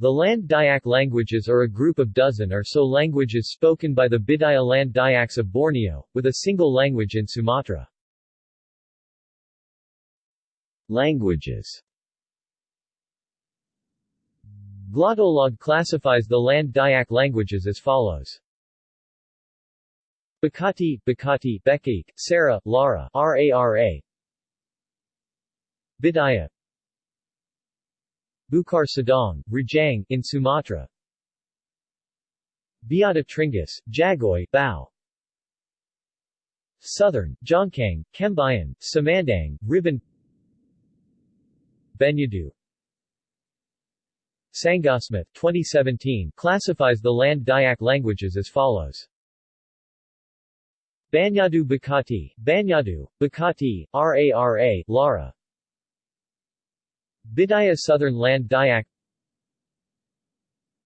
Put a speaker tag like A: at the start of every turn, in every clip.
A: The Land Dayak languages are a group of dozen or so languages spoken by the Bidayuh Land Dayaks of Borneo, with a single language in Sumatra. Languages Glottolog classifies the Land Dayak languages as follows. Bakati, Bakati, Bekik, Sarah, Lara, RARA Bidayuh Bukar Sadong, Rajang, in Sumatra. Biata Tringgus, Jagoi, Bao. Southern, Jangkang, Kembayan, Semandang, Ribun. Benyadu. Sangasmith 2017 classifies the Land Dayak languages as follows. Banyadu Bakati, Banyadu, Bakati, Rara, Lara Bidayuh Southern Land Dayak.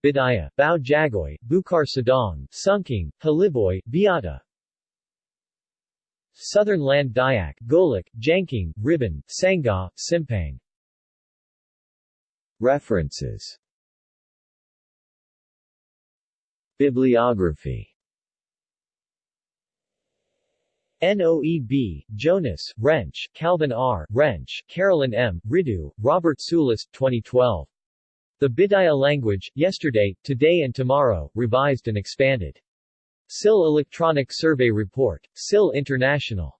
A: Bidayuh, Bao Jagoi, Bukar Sadong, Sunking, Haliboy, Biata. Southern Land Dayak, Golok, Jangkang, Ribun, Sangha, Simpang. References. Bibliography NOEB, Jonas, Rensch, Calvin R., Rensch, Carolyn M., Ridu, Robert Sulis, 2012. The Bidayuh Language, Yesterday, Today and Tomorrow, Revised and Expanded. SIL Electronic Survey Report. SIL International.